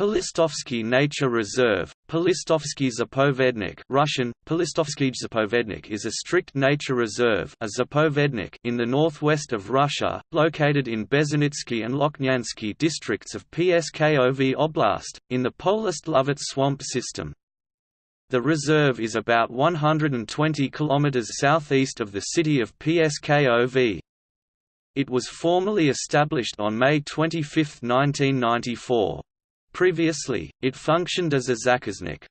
Polistovsky Nature Reserve, Polistovsky Zapovednik Russian, Polistovsky Zapovednik is a strict nature reserve a zapovednik in the northwest of Russia, located in Bezhanitsky and Loknyansky districts of Pskov Oblast, in the Polist-Lovat swamp system. The reserve is about 120 km southeast of the city of Pskov. It was formally established on May 25, 1994. Previously, it functioned as a zakaznik.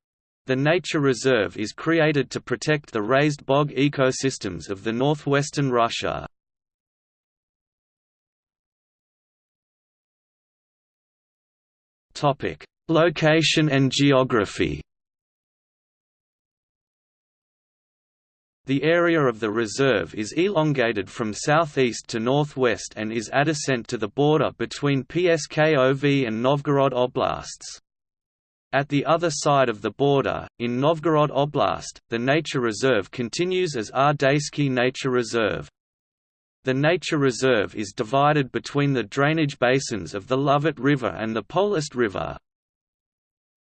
The nature reserve is created to protect the raised bog ecosystems of the northwestern Russia. Location and geography The area of the reserve is elongated from southeast to northwest and is adjacent to the border between Pskov and Novgorod oblasts. At the other side of the border, in Novgorod Oblast, the nature reserve continues as Rdeysky Nature Reserve. The nature reserve is divided between the drainage basins of the Lovat River and the Polist River,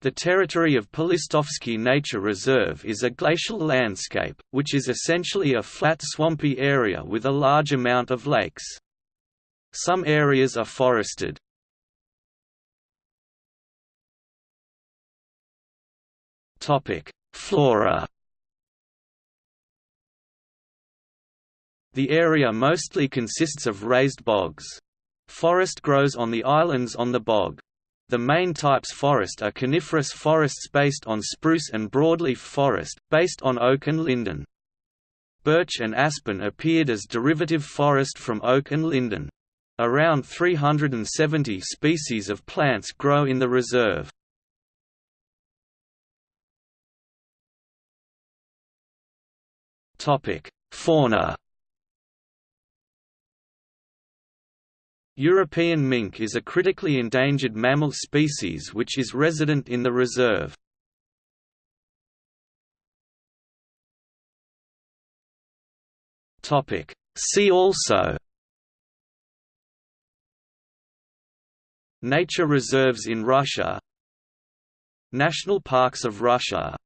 the territory of Polistovsky Nature Reserve is a glacial landscape, which is essentially a flat swampy area with a large amount of lakes. Some areas are forested. Flora The area mostly consists of raised bogs. Forest grows on the islands on the bog. The main types forest are coniferous forests based on spruce and broadleaf forest, based on oak and linden. Birch and aspen appeared as derivative forest from oak and linden. Around 370 species of plants grow in the reserve. Fauna European mink is a critically endangered mammal species which is resident in the reserve. See also Nature reserves in Russia National parks of Russia